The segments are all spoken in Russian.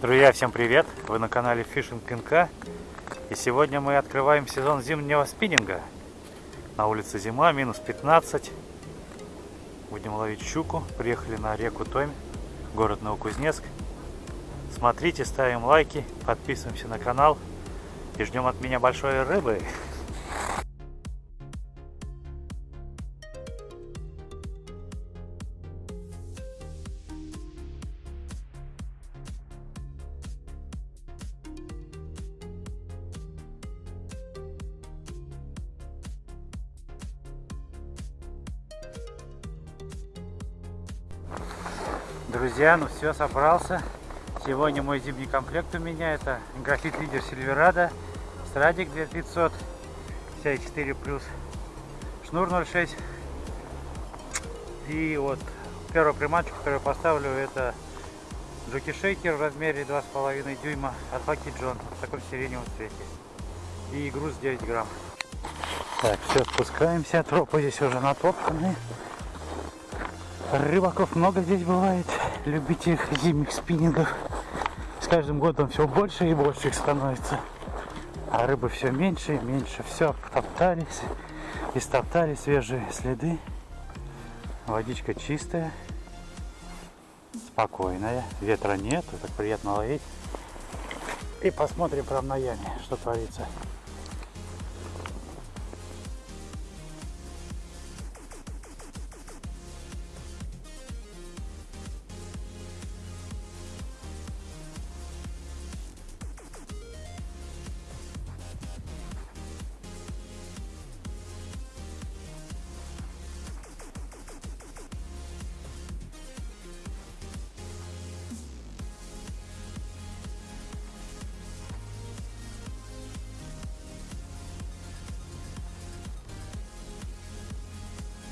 Друзья, всем привет! Вы на канале Fishing НК И сегодня мы открываем сезон зимнего спиннинга. На улице зима, минус 15 Будем ловить щуку. Приехали на реку Томь, город Новокузнецк. Смотрите, ставим лайки, подписываемся на канал. И ждем от меня большой рыбы Друзья, ну все, собрался. Сегодня мой зимний комплект у меня это графит лидер Сильверада, Страдик 2500, 54 плюс, шнур 0,6. И вот первую приманочку, которую поставлю, это Джоки Шейкер в размере 2,5 дюйма от Lucky John в таком сиреневом цвете. И груз 9 грамм. Так, все, спускаемся. Тропы здесь уже натоптаны. Рыбаков много здесь бывает, любителей зимних спиннингов. С каждым годом все больше и больше их становится. А рыбы все меньше и меньше. Все, топтались, истоптали свежие следы. Водичка чистая, спокойная, ветра нет, так приятно ловить. И посмотрим прям на яме, что творится.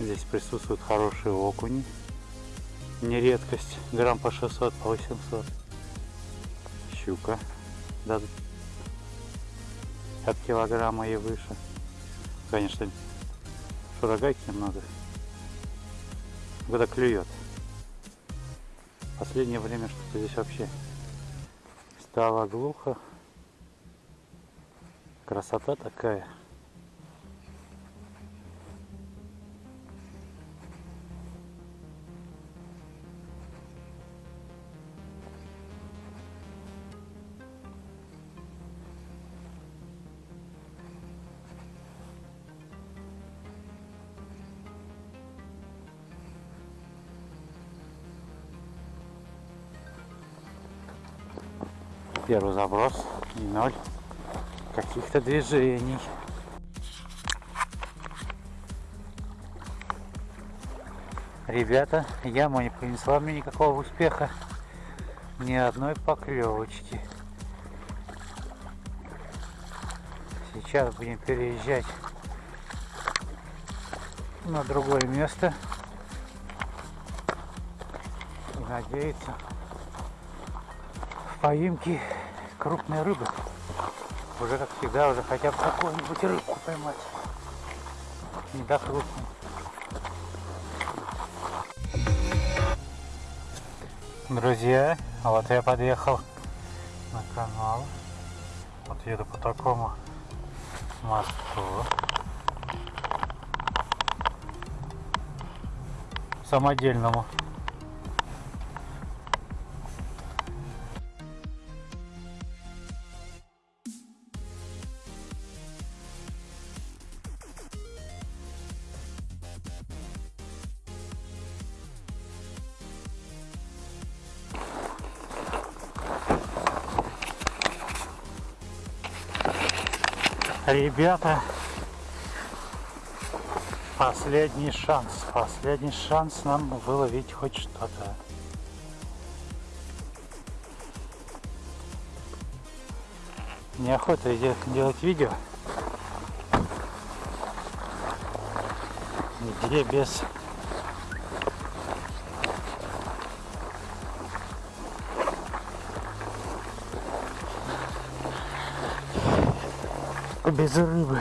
Здесь присутствуют хорошие окуни. Не редкость. Грамм по 600, по 800. Щука. Да, от килограмма и выше. Конечно, шурагайки немного. Когда клюет. Последнее время что-то здесь вообще стало глухо. Красота такая. Первый заброс и ноль каких-то движений. Ребята, яма не принесла мне никакого успеха. Ни одной поклевочки. Сейчас будем переезжать на другое место. И надеяться поимки крупной рыбы. Уже как всегда, уже хотя бы какую-нибудь рыбку поймать. Не до крупной. Друзья, вот я подъехал на канал. Вот еду по такому мосту. Самодельному. Ребята, последний шанс, последний шанс нам выловить хоть что-то. Неохота делать видео, где без без рыбы.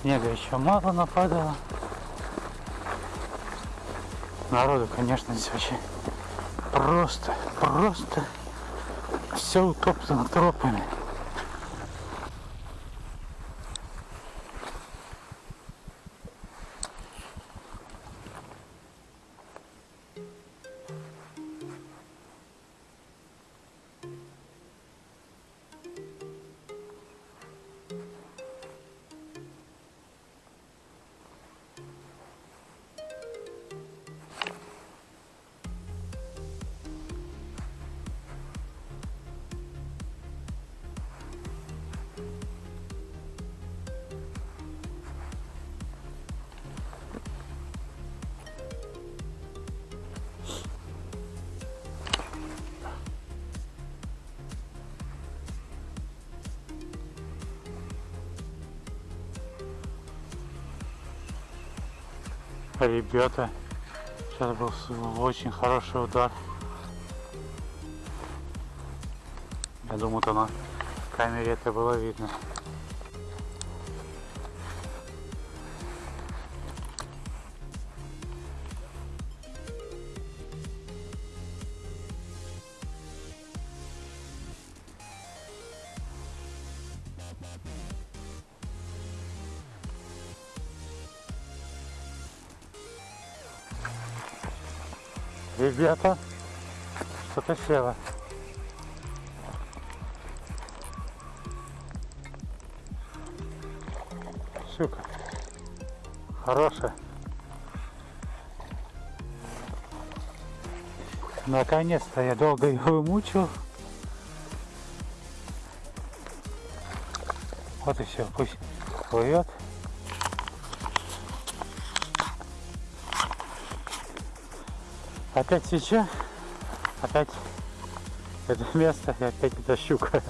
Снега еще мало нападало. Народу, конечно, здесь вообще просто, просто все утоптано тропами. Ребята, сейчас был очень хороший удар. Я думаю, то на камере это было видно. Ребята, что-то село. Щука. Хорошая. Наконец-то я долго его мучил. Вот и все, пусть плывет. Опять свеча, опять это место и опять эта щука.